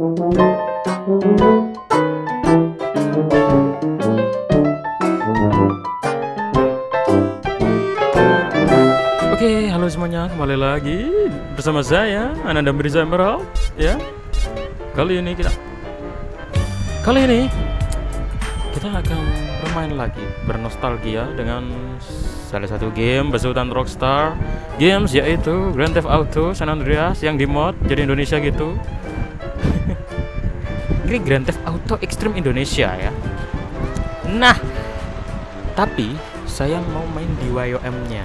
Oke, halo semuanya, kembali lagi bersama saya Ananda Mirza Emerald ya. Kali ini kita Kali ini kita akan bermain lagi bernostalgia dengan salah satu game besutan Rockstar Games yaitu Grand Theft Auto San Andreas yang di mod jadi Indonesia gitu. Ini Grand Theft Auto Extreme Indonesia ya. Nah, tapi saya mau main di YOM-nya.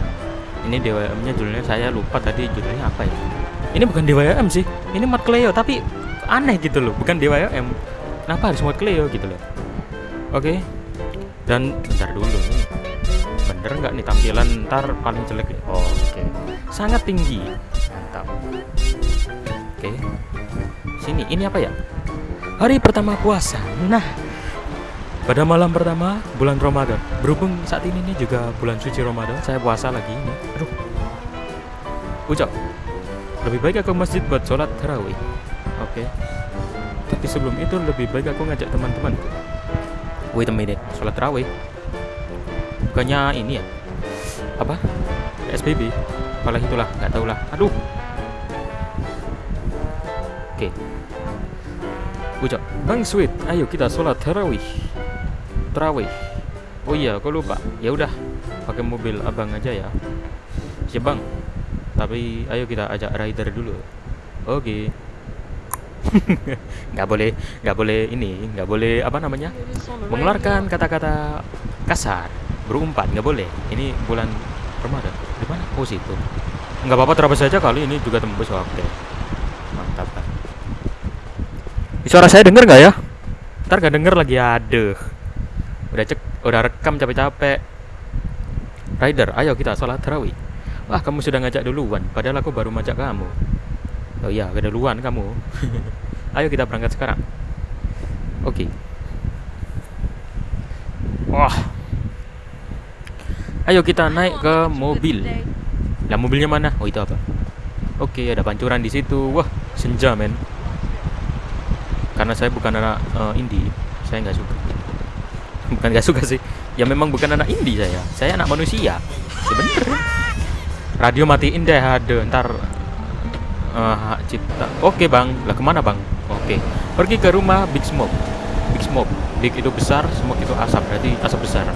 Ini DWM-nya judulnya saya lupa tadi judulnya apa ya. Ini bukan DWM sih. Ini mod Cleo tapi aneh gitu loh, bukan DWM. Kenapa harus mod Cleo gitu loh? Oke. Dan bentar dulu nih. Bener nggak nih tampilan ntar paling jelek? Oh, oke. Sangat tinggi. Mantap. Oke. Sini, ini apa ya? Hari pertama puasa. Nah, pada malam pertama bulan Ramadan. Berhubung saat ini nih juga bulan suci Ramadan, saya puasa lagi ini. Aduh. Ucap. Lebih baik aku masjid buat sholat tarawih. Oke. Tapi sebelum itu lebih baik aku ngajak teman-temanku. Wait a minute, sholat tarawih. Bukannya ini ya? Apa? SBB. Apalah itulah, nggak tahu lah. Aduh. Bang Sweet, ayo kita sholat tarawih. Tarawih. Oh iya, kok lupa? Ya udah, pakai mobil abang aja ya. Siap bang. Tapi ayo kita ajak rider dulu. Oke. nggak boleh, nggak boleh ini, nggak boleh apa namanya? Mengeluarkan kata-kata kasar, berumpat nggak boleh. Ini bulan Ramadan. Di mana? Oh situ. Nggak apa-apa terabas saja kali ini juga tembus oke. Mantap Suara saya denger nggak ya? Ntar gak denger lagi aduh. Udah cek, udah rekam capek-capek. Rider, ayo kita sholat tarawih Wah kamu sudah ngajak duluan Padahal aku baru ngajak kamu. Oh iya, duluan kamu. Ayo kita berangkat sekarang. Oke. Wah. Ayo kita naik ke mobil. Lah mobilnya mana? Oh itu apa? Oke, ada pancuran di situ. Wah, senja men karena saya bukan anak uh, indie saya nggak suka. Bukan nggak suka sih. Ya memang bukan anak indie saya. Saya anak manusia. Sebenernya radio matiin deh ada. Ntar uh, cipta. Oke bang. Lah ke mana bang? Oke. Pergi ke rumah big smoke. Big smoke. Big itu besar smoke itu asap. Berarti asap besar.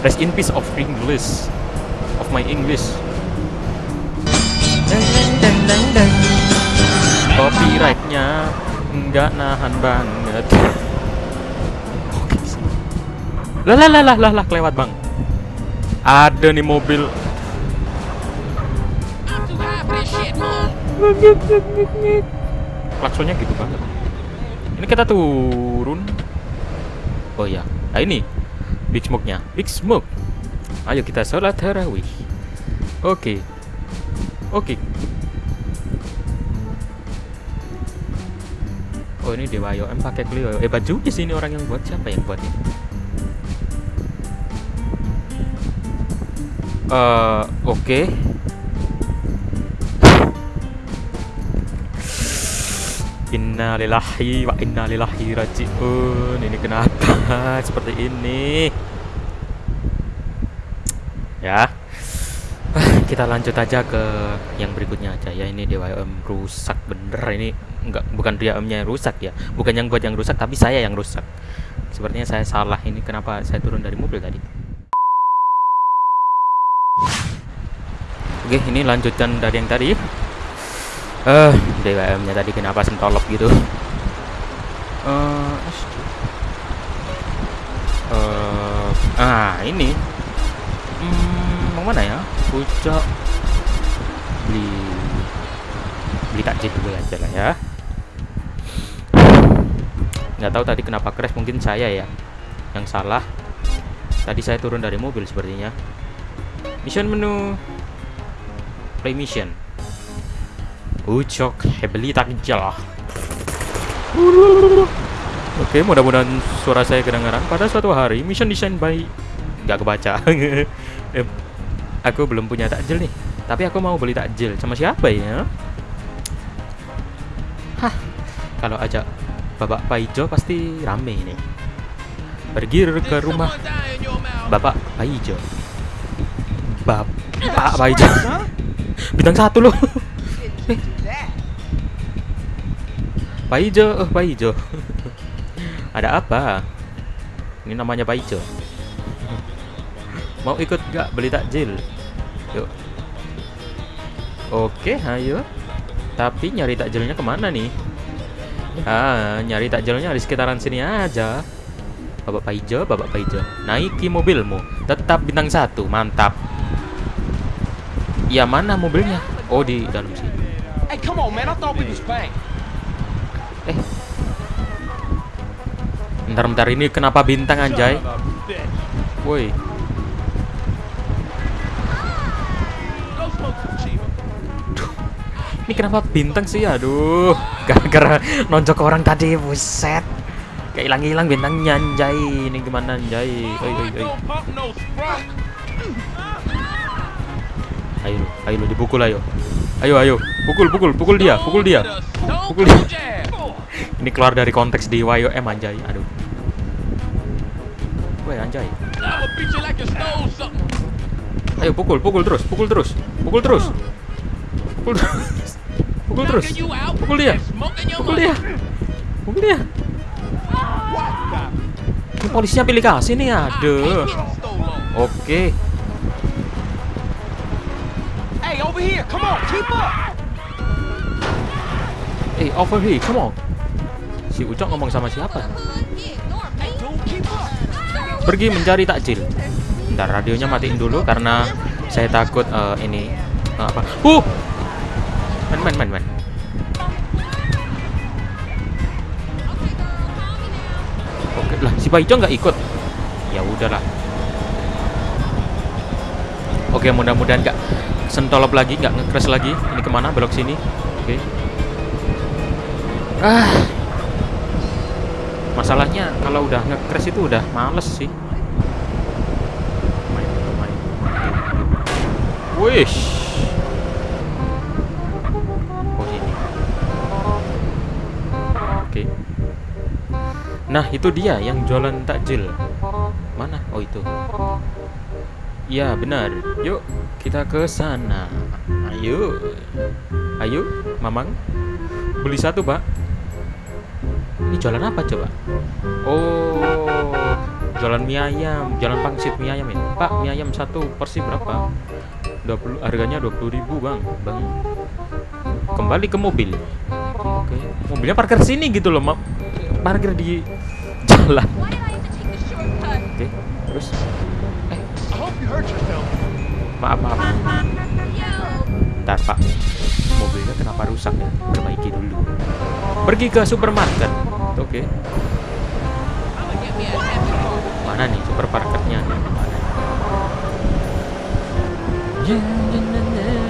Rest in peace of English. Of my English copyrightnya nggak nahan banget. Lah lah lah lah lah kelewat bang. Ada nih mobil. Klaksonnya gitu banget. Ini kita turun. Oh ya nah ini. Big smoke nya big smoke. Ayo kita sholat tarawih. Oke. Okay. oke. okay. Oh ini Dewa IOM pakai Clio. Hebat juga sih ini orang yang buat siapa yang buat ini? Uh, oke. Okay. Innalillahi wa innalillahi rajiun. Ini kenapa seperti ini? Ya. Kita lanjut aja ke yang berikutnya aja ya. Ini IOM rusak bener ini enggak bukan dia nya yang rusak ya. Bukan yang buat yang rusak tapi saya yang rusak. Sepertinya saya salah ini kenapa saya turun dari mobil tadi? Oke ini lanjutan dari yang tadi. Eh uh, DWM nya tadi kenapa sentolop gitu? Uh, uh, ah ini. Hmm, mau mana ya? Pucuk. Beli beli takjil dulu aja lah ya nggak tahu tadi kenapa crash mungkin saya ya yang salah tadi saya turun dari mobil sepertinya mission menu play mission ucok hebeli takjil Oke, mudah-mudahan suara saya kedengaran. Pada suatu hari, mission design by nggak kebaca. eh, aku belum punya takjil nih. Tapi aku mau beli takjil sama siapa ya? Hah, kalau ajak Bapak Paijo pasti rame ini. Pergi ke rumah Bapak Paijo. Bapak Paijo. Bintang satu loh. Paijo, oh Paijo. Ada apa? Ini namanya Paijo. Mau ikut gak beli takjil? Yuk. Oke, ayo. Tapi nyari takjilnya ke mana nih? Ah, nyari takjilnya di sekitaran sini aja. Bapak Paijo, Bapak Paijo. Naiki mobilmu. Tetap bintang satu, mantap. Ya mana mobilnya? Oh di dalam sini. Hey, come on, man. I thought we was back. Eh. Bentar-bentar ini kenapa bintang anjay? Woi, kenapa bintang sih? Aduh, gara-gara nonjok orang tadi, buset. Kayak hilang-hilang bintangnya anjay. Ini gimana anjay? Oi, oi, oi. Ayo, ayo dipukul ayo. Ayo, ayo. Pukul, pukul, pukul dia, pukul dia. Pukul dia. Ini keluar dari konteks di YOM anjay. Aduh. Woi, anjay. Ayo pukul, pukul terus, pukul terus. Pukul terus. Pukul terus. Pukul terus. Pukul dia. Pukul dia. Pukul dia. Ini polisinya pilih kasih nih, aduh. Oke. Hey, over here. Come on, keep up. Eh, over here, come on. Si Ucok ngomong sama siapa? Hey. Pergi mencari takjil. Ntar radionya matiin dulu karena saya takut eh, ini eh, apa? Uh! Oke lah, si Paijo nggak ikut. Ya udahlah. Oke, mudah-mudahan nggak sentolop lagi, nggak nge-crash lagi. Ini ke mana? Belok sini. Oke. Ah. Masalahnya kalau udah nge-crash itu udah males sih. Wish. Oke. Nah itu dia yang jualan takjil. Mana? Oh itu. Ya benar. Yuk kita ke sana. Ayo. Ayo, Mamang. Beli satu, Pak. Ini jualan apa coba? Oh, jualan mie ayam, jualan pangsit mie ayam ya. Pak, mie ayam satu porsi berapa? 20 harganya 20.000, Bang. Bang. Kembali ke mobil. Oke. Mobilnya parkir sini gitu loh, Mak. Parkir di jalan. Oke. Terus eh, maaf, maaf. Ntar, Pak. Mobilnya kenapa rusak ya? Perbaiki dulu. Pergi ke supermarket. Oke. Mana nih supermarketnya? Mana? Waduh.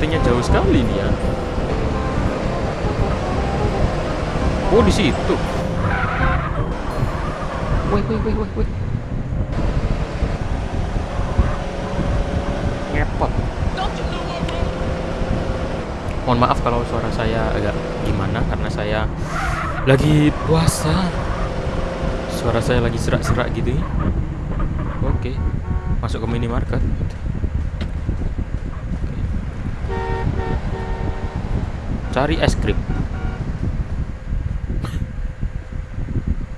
Sepertinya jauh sekali nih ya. Oh di situ. Wait, wait, wait, wait, wait. Ngepot. Mohon maaf kalau suara saya agak gimana karena saya lagi puasa. Suara saya lagi serak-serak gitu. ya. Oke. Masuk ke minimarket. Cari es krim.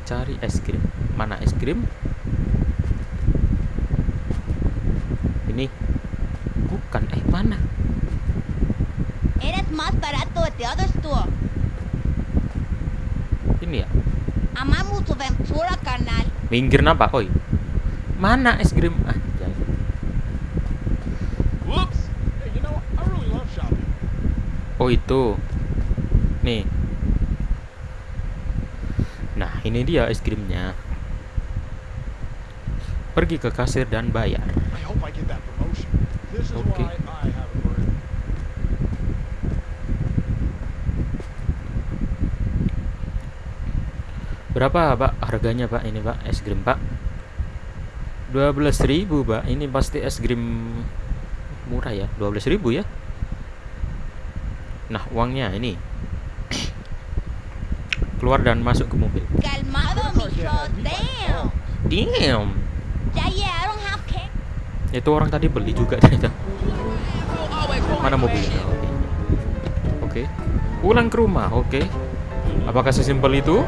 Cari es krim. Mana es krim? Ini. Bukan. Eh, mana? Eres más barato. Ini ya. Amamos tu Ventura, carnal. Minggir napa? Oi. Mana es krim? Ah, Oh itu. Nih. Nah, ini dia es krimnya. Pergi ke kasir dan bayar. Okay. brain. Berapa pak harganya pak ini pak es krim pak? 12.000 pak ini pasti es krim murah ya 12.000 ya Nah uangnya ini Keluar dan masuk ke mobil Calmado, mijo. Damn. Damn Ya, yeah, I don't have cake. Itu orang tadi beli juga ternyata Mana mobilnya? Oke Oke Pulang ke rumah oke Apakah sesimpel itu?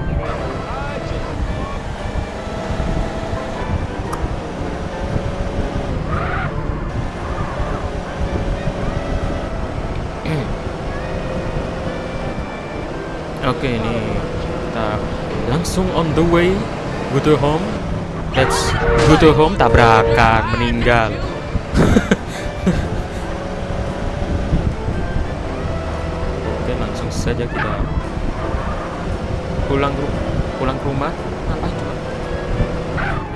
Oke, ini kita langsung on the way go to home. Let's go to home tabrakan meninggal. Oke, langsung saja kita pulang ke pulang ke rumah.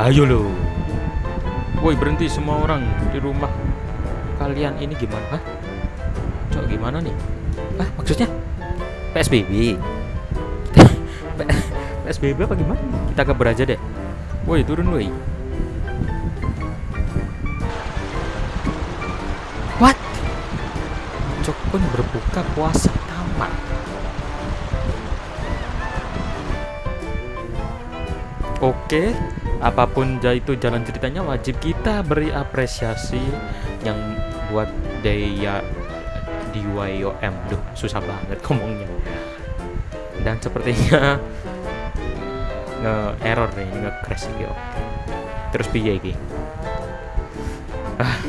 Ayo lo. Woi, berhenti semua orang di rumah. Kalian ini gimana? Hah? Cok, gimana nih? Hah, maksudnya? PSBB. PSBB apa gimana? Kita kabur aja deh. Woi, turun woi. What? Cok pun berbuka puasa tamat. Oke, apa pun itu jalan ceritanya wajib kita beri apresiasi yang buat Daya di YOM. Duh, susah banget ngomongnya. Dan sepertinya nge error nih, nge crash iki. Terus piye iki? Ah,